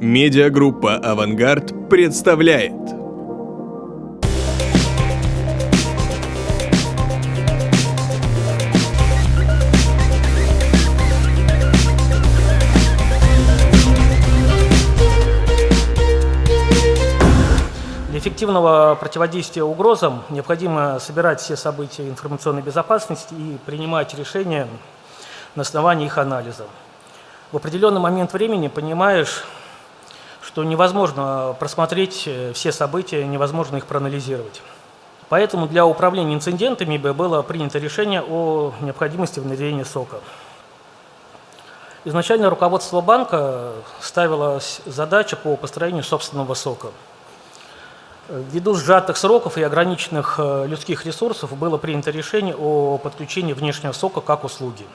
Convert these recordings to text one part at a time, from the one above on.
Медиагруппа «Авангард» представляет Для эффективного противодействия угрозам необходимо собирать все события информационной безопасности и принимать решения на основании их анализа. В определенный момент времени понимаешь, что невозможно просмотреть э, все события, невозможно их проанализировать. Поэтому для управления инцидентами было принято решение о необходимости внедрения СОКа. Изначально руководство банка ставило задачу по построению собственного СОКа. Ввиду сжатых сроков и ограниченных э, людских ресурсов было принято решение о подключении внешнего сока как услуги.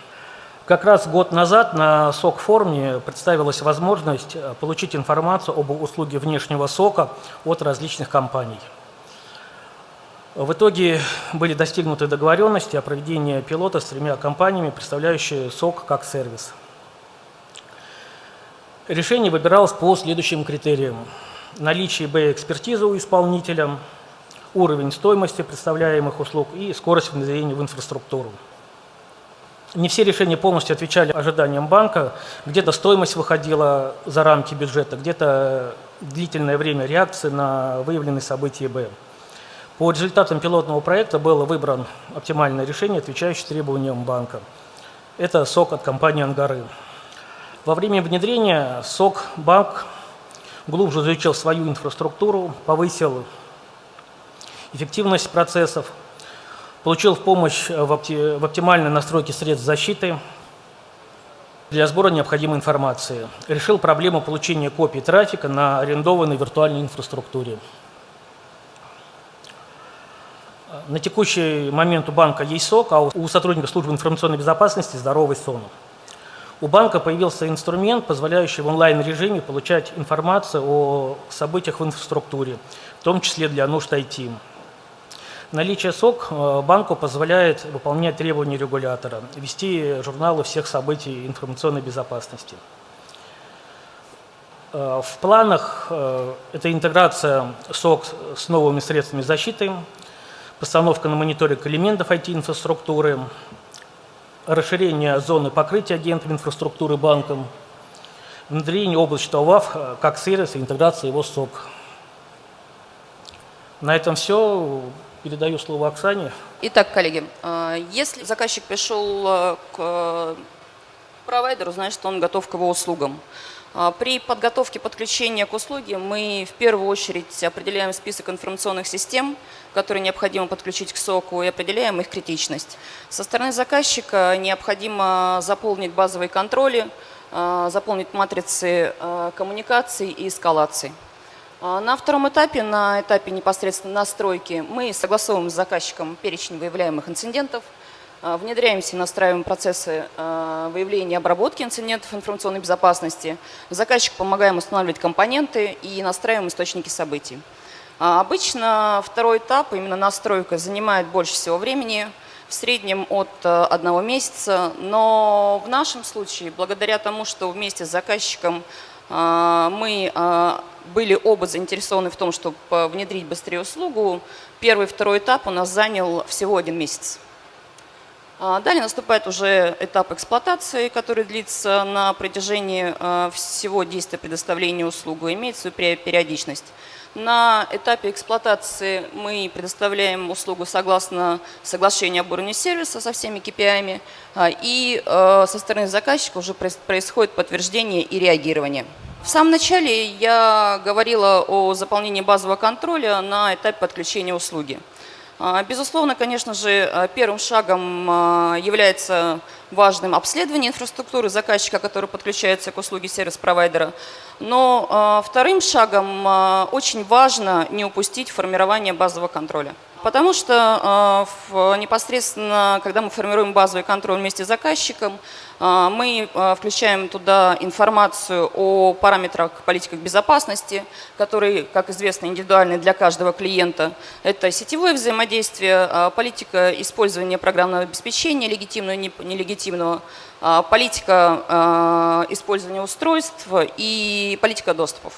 Как раз год назад на СОК-форуме представилась возможность э, получить информацию об услуге внешнего сока от различных компаний. В итоге были достигнуты договоренности о проведении пилота с тремя компаниями, представляющими СОК как сервис. Решение выбиралось по следующим критериям наличие Б-экспертизы у исполнителя, уровень стоимости представляемых услуг и скорость внедрения в инфраструктуру. Не все решения полностью отвечали ожиданиям банка. Где-то стоимость выходила за рамки бюджета, где-то длительное время реакции на выявленные события Б. По результатам пилотного проекта было выбрано оптимальное решение, отвечающее требованиям банка. Это СОК от компании «Ангары». Во время внедрения СОК банк глубже изучил свою инфраструктуру, повысил эффективность процессов, получил помощь в, опти в оптимальной настройке средств защиты для сбора необходимой информации, решил проблему получения копий трафика на арендованной виртуальной инфраструктуре. На текущий момент у банка есть СОК, а у сотрудников службы информационной безопасности здоровый сон. У банка появился инструмент, позволяющий в онлайн-режиме получать информацию о событиях в инфраструктуре, в том числе для нужд IT. Наличие СОК э, банку позволяет выполнять требования регулятора, вести журналы всех событий информационной безопасности. Э, в планах э, это интеграция СОК с новыми средствами защиты, постановка на мониторинг элементов IT-инфраструктуры, расширение зоны покрытия агентов инфраструктуры банком, внедрение облачного ВАФ как сервис и интеграция его СОК. На этом все. Передаю слово Оксане. Итак, коллеги, э, если заказчик пришел э, к провайдеру, значит, он готов к его услугам. При подготовке подключения к услуге мы в первую очередь определяем список информационных систем, которые необходимо подключить к СОКу, и определяем их критичность. Со стороны заказчика необходимо заполнить базовые контроли, э, заполнить матрицы э, коммуникаций и эскалаций. Э, на втором этапе, на этапе непосредственно настройки, мы согласовываем с заказчиком перечень выявляемых инцидентов, внедряемся и настраиваем процессы выявления и обработки инцидентов информационной безопасности. Заказчик помогаем устанавливать компоненты и настраиваем источники событий. А обычно второй этап, именно настройка, занимает больше всего времени, в среднем от одного месяца. Но в нашем случае, благодаря тому, что вместе с заказчиком мы э, были оба заинтересованы в том, чтобы внедрить быстрее услугу, первый и второй этап у нас занял всего один месяц. А далее наступает уже этап эксплуатации, который длится на протяжении всего действия предоставления услуги, имеет свою периодичность. На этапе эксплуатации мы предоставляем услугу согласно соглашению об уровне сервиса со всеми KPI, а, и э, со стороны заказчика уже происходит подтверждение и реагирование. В самом начале я говорила о заполнении базового контроля на этапе подключения услуги. А, безусловно, конечно же, а, первым шагом а, является важным обследование инфраструктуры заказчика, который подключается к услуге сервис-провайдера. Но вторым шагом очень важно не упустить формирование базового контроля. Потому что непосредственно, когда мы формируем базовый контроль вместе с заказчиком, мы включаем туда информацию о параметрах политиках безопасности, которые, как известно, индивидуальны для каждого клиента. Это сетевое взаимодействие, политика использования программного обеспечения, легитимного и нелегитимного, политика использования устройств и политика доступов.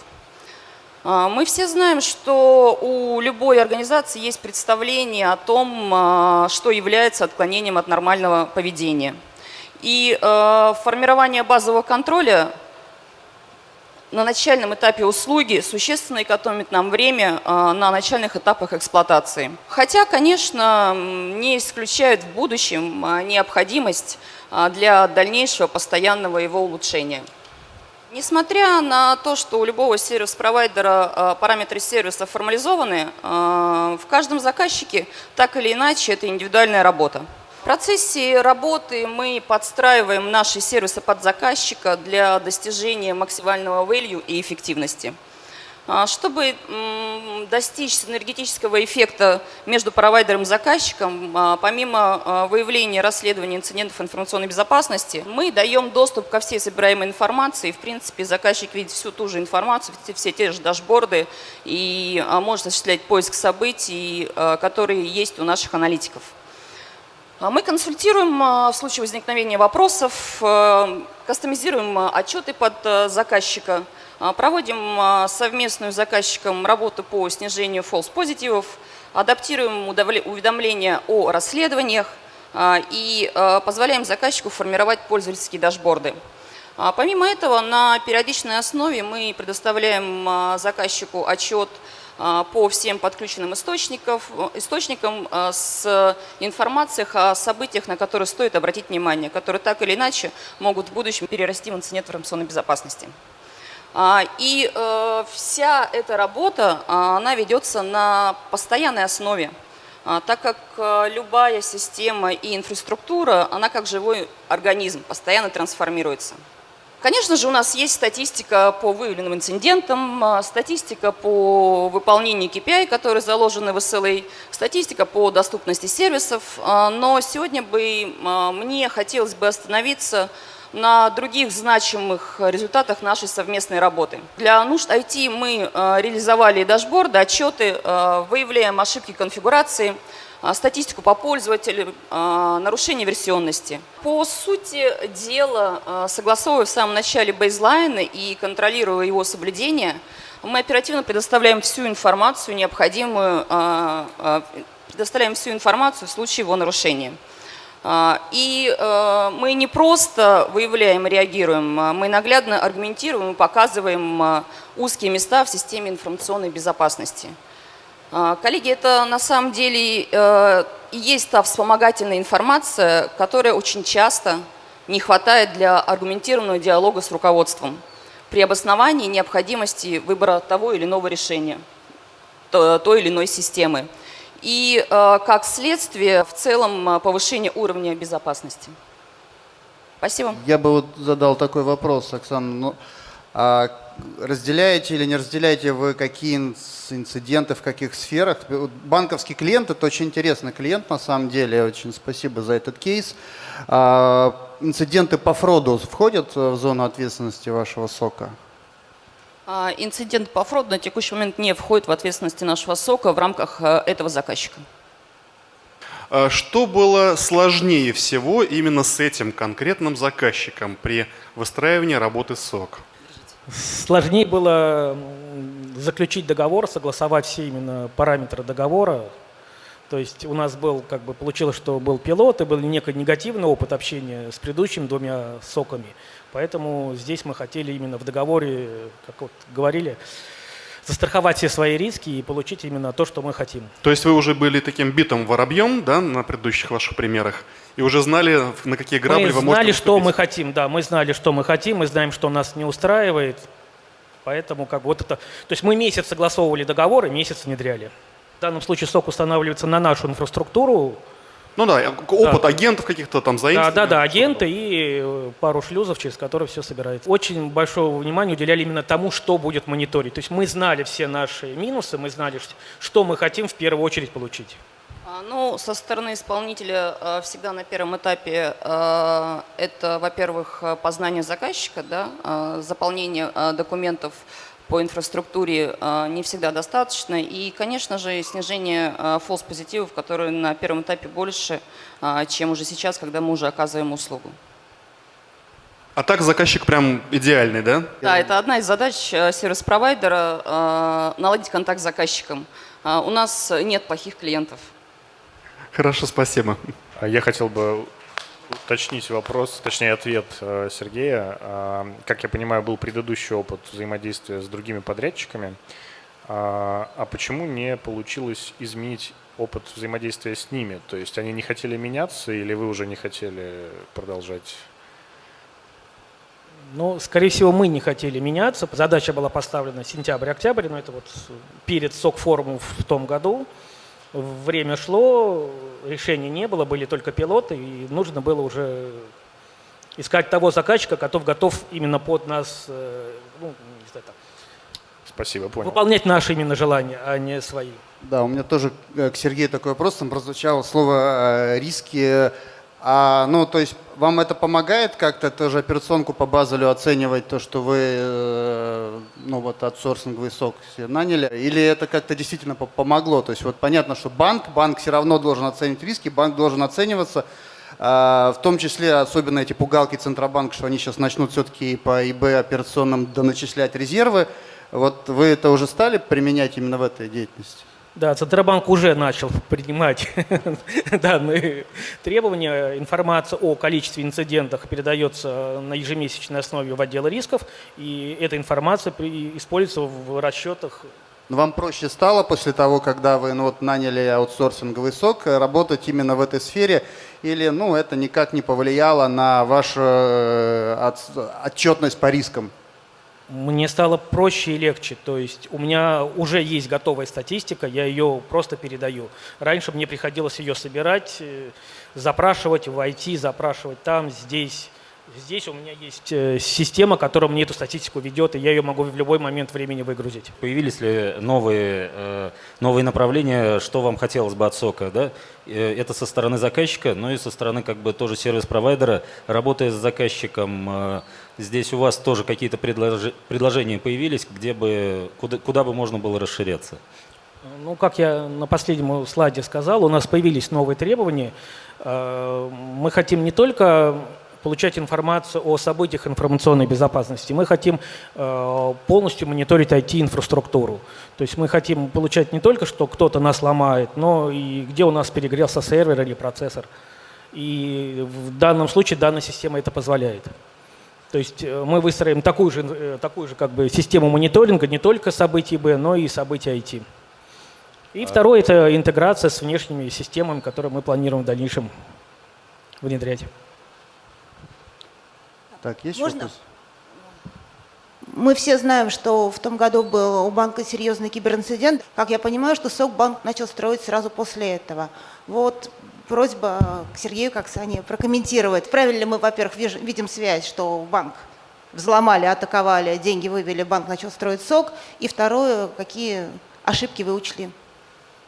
А, мы все знаем, что у любой организации есть представление о том, а, что является отклонением от нормального поведения. И а, формирование базового контроля на начальном этапе услуги существенно экономит нам время на начальных этапах эксплуатации. Хотя, конечно, не исключает в будущем необходимость для дальнейшего постоянного его улучшения. Несмотря на то, что у любого сервис-провайдера э, параметры сервиса формализованы, э, в каждом заказчике так или иначе это индивидуальная работа. В процессе работы мы подстраиваем наши сервисы под заказчика для достижения максимального value и эффективности. А, чтобы достичь синергетического эффекта между провайдером и заказчиком, а, помимо а, выявления и расследования инцидентов информационной безопасности, мы даем доступ ко всей собираемой информации. В принципе, заказчик видит всю ту же информацию, все те же дашборды и может осуществлять поиск событий, которые есть у наших аналитиков. Мы консультируем в случае возникновения вопросов, кастомизируем отчеты под заказчика, проводим а, совместную с заказчиком работу по снижению false позитивов, адаптируем уведомления о расследованиях а, и позволяем заказчику формировать пользовательские дашборды. Помимо этого, на периодичной основе мы предоставляем заказчику отчет по всем подключенным источникам с информацией о событиях, на которые стоит обратить внимание, которые так или иначе могут в будущем перерасти в инцидент информационной безопасности. А, и э, вся эта работа, а, она ведется на постоянной основе, а, так как э, любая система и инфраструктура, она как живой организм, постоянно трансформируется. Конечно же, у нас есть статистика по выявленным инцидентам, статистика по выполнению KPI, которые заложены в SLA, статистика по доступности сервисов, но сегодня бы мне хотелось бы остановиться на других значимых результатах нашей совместной работы. Для нужд IT мы э, реализовали дашборды, отчеты, э, выявляем ошибки конфигурации, э, статистику по пользователю, нарушение версионности. По сути дела, согласовывая в самом начале бейзлайны и контролируя его соблюдение, мы оперативно предоставляем всю информацию, необходимую, предоставляем всю информацию в случае его нарушения. А, и э, мы не просто выявляем и реагируем, а мы наглядно аргументируем и показываем а, узкие места в системе информационной безопасности. Коллеги, это на самом деле э, и есть та вспомогательная информация, которая очень часто не хватает для аргументированного диалога с руководством при обосновании необходимости выбора того или иного решения, той или иной системы и э, как следствие в целом э, повышение уровня безопасности. Спасибо. Я бы вот задал такой вопрос, Оксана. Ну, а разделяете или не разделяете вы какие инциденты в каких сферах? Банковский клиент – это очень интересный клиент на самом деле. Очень спасибо за этот кейс. А, инциденты по фроду входят в зону ответственности вашего СОКа? А, инцидент по фроду на текущий момент не входит в ответственности нашего СОКа в рамках э, этого заказчика. А что было сложнее всего именно с этим конкретным заказчиком при выстраивании работы СОК? Сложнее было заключить договор, согласовать все именно параметры договора. То есть у нас был, как бы получилось, что был пилот, и был некий негативный опыт общения с предыдущими двумя соками. Поэтому здесь мы хотели именно в договоре, как вот говорили, застраховать все свои риски и получить именно то, что мы хотим. То есть вы уже были таким битым воробьем да, на предыдущих ваших примерах и уже знали, на какие грабли мы вы можете Мы знали, что мы хотим, да, мы знали, что мы хотим, мы знаем, что нас не устраивает, поэтому как бы вот это... То есть мы месяц согласовывали договоры, месяц внедряли. В данном случае сок устанавливается на нашу инфраструктуру, ну да, опыт да. агентов каких-то там заимствований. Да, да, да, агенты и э, пару шлюзов, через которые все собирается. Очень большое внимание уделяли именно тому, что будет мониторить. То есть мы знали все наши минусы, мы знали, что мы хотим в первую очередь получить. А, Ну, со стороны исполнителя э, всегда на первом этапе э, это, во-первых, э, познание заказчика, да, э, заполнение э, документов по инфраструктуре э, не всегда достаточно. И, конечно же, снижение э, фолс-позитивов, которые на первом этапе больше, э, чем уже сейчас, когда мы уже оказываем услугу. А так заказчик прям идеальный, да? Да, это одна из задач сервис-провайдера наладить контакт с заказчиком. У нас нет плохих клиентов. Хорошо, спасибо. А Я хотел бы уточнить вопрос, точнее ответ э, Сергея. А, Как я понимаю, был предыдущий опыт взаимодействия с другими подрядчиками. А а почему не получилось изменить опыт взаимодействия с ними? То есть они не хотели меняться или вы уже не хотели продолжать? Ну, скорее всего, мы не хотели меняться. Задача была поставлена сентябрь-октябрь, но это вот перед СОК-форумом в том году. Время шло, решений не было, были только пилоты, и нужно было уже искать того заказчика, который готов именно под нас, э, ну, не знаю, там, Спасибо, понял. выполнять наши именно желания, а не свои. Да, у меня тоже к Сергею такой вопрос. Там прозвучало слово э, риски. А, ну, то есть вам это помогает как-то тоже операционку по Базелю оценивать, то, что вы, э, ну, вот аутсорсинговый сок наняли? Или это как-то действительно по- помогло? То есть вот понятно, что банк, банк все равно должен оценить риски, банк должен оцениваться, а, в том числе особенно эти пугалки Центробанка, что они сейчас начнут все-таки по ИБ операционным доначислять резервы. Вот вы это уже стали применять именно в этой деятельности? Да, Центробанк уже начал принимать данные требования. Информация о количестве инцидентов передается на ежемесячной основе в отдел рисков, и эта информация используется в расчетах. Но вам проще стало после того, когда вы ну, вот, наняли аутсорсинговый сок, э, работать именно в этой сфере? Или ну, это никак не повлияло на вашу э, от- отчетность по рискам? Мне стало проще и легче. То есть у меня уже есть готовая статистика, я ее просто передаю. Раньше мне приходилось ее собирать, э, запрашивать в IT, запрашивать там, здесь. Здесь у меня есть э, система, которая мне эту статистику ведет, и я ее могу в любой момент времени выгрузить. Появились ли новые, э, новые направления, что вам хотелось бы от сока? Да? Э, Это со стороны заказчика, но и со стороны как бы тоже сервис-провайдера. Работая с заказчиком, здесь у вас тоже какие-то предложения появились, где бы, куда, куда бы можно было расширяться? Ну, как я на последнем слайде сказал, у нас появились новые требования. Мы хотим не только получать информацию о событиях информационной безопасности, мы хотим э, полностью мониторить IT-инфраструктуру. То есть мы хотим получать не только, что кто-то нас ломает, но и где у нас перегрелся сервер или процессор. И в данном случае данная система это позволяет. То есть э, мы выстроим такую же, э, такую же как бы, систему мониторинга не только событий Б, но и событий IT. И второе – это интеграция с внешними системами, которые мы планируем в дальнейшем внедрять. Так, есть Можно? вопрос? Мы все знаем, что в том году был у банка серьезный киберинцидент. Как я понимаю, что СОК банк начал строить сразу после этого. Вот просьба к Сергею, как Сане, прокомментировать. Правильно ли мы, во-первых, видим связь, что банк взломали, атаковали, деньги вывели, банк начал строить СОК? И второе, какие ошибки вы учли?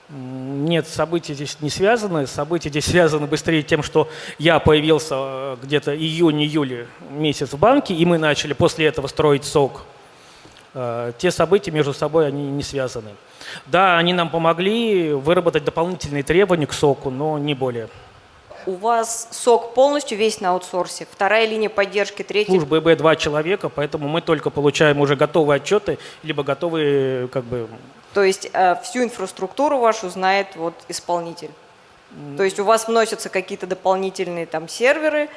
Нет, события здесь не связаны. События здесь связаны быстрее тем, что я появился э, где-то июнь-июль месяц в банке, и мы начали после этого строить СОК. Э, Те события между собой, они не связаны. Да, они нам помогли выработать дополнительные требования к СОКу, но не более. У вас сок полностью весь на аутсорсе. Вторая линия поддержки, третья. Служба ИБ два человека, поэтому мы только получаем уже готовые отчеты, либо готовые как бы То есть э, всю инфраструктуру вашу знает вот исполнитель. То есть у вас вносятся какие-то дополнительные там серверы,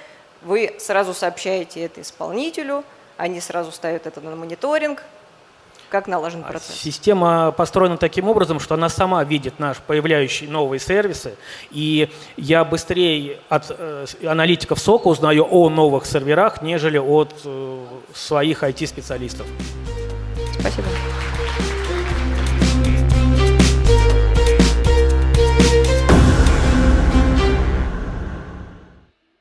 вы сразу сообщаете это исполнителю, они сразу ставят это на мониторинг. Как налажен процесс? Система построена таким образом, что она сама видит наш появляющие новые сервисы, и я быстрее от э, аналитиков СОКа узнаю о новых серверах, нежели от э, своих IT-специалистов. Спасибо.